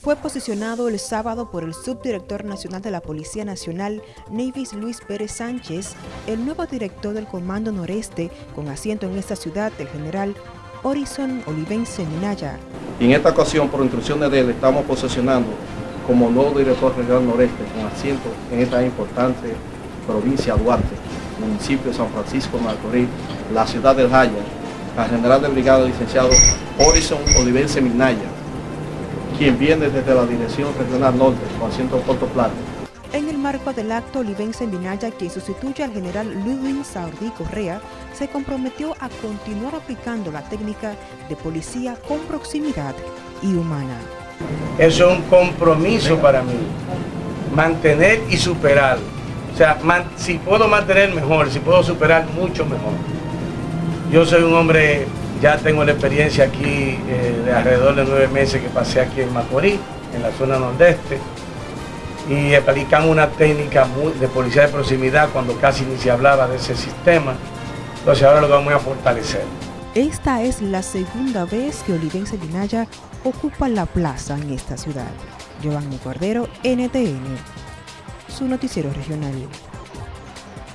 fue posicionado el sábado por el subdirector nacional de la Policía Nacional, Nevis Luis Pérez Sánchez, el nuevo director del Comando Noreste, con asiento en esta ciudad, el general Horizon Olivense Minaya. En esta ocasión, por instrucciones de él, estamos posicionando como nuevo director regional noreste, con asiento en esta importante provincia Duarte, municipio de San Francisco de Macorís, la ciudad del Jaya, al general de brigada licenciado Horizon Olivense Minaya, quien viene desde la Dirección Regional Norte, con asiento Puerto Plata. En el marco del acto, Olivense Minaya, quien sustituye al general Ludwig Saurdí Correa, se comprometió a continuar aplicando la técnica de policía con proximidad y humana. Eso es un compromiso para mí, mantener y superar. O sea, si puedo mantener mejor, si puedo superar mucho mejor. Yo soy un hombre ya tengo la experiencia aquí eh, de alrededor de nueve meses que pasé aquí en Macorís, en la zona nordeste, y aplicamos una técnica de policía de proximidad cuando casi ni se hablaba de ese sistema. Entonces ahora lo vamos a fortalecer. Esta es la segunda vez que Olivense Linaya ocupa la plaza en esta ciudad. Giovanni Cordero, NTN, su noticiero regional.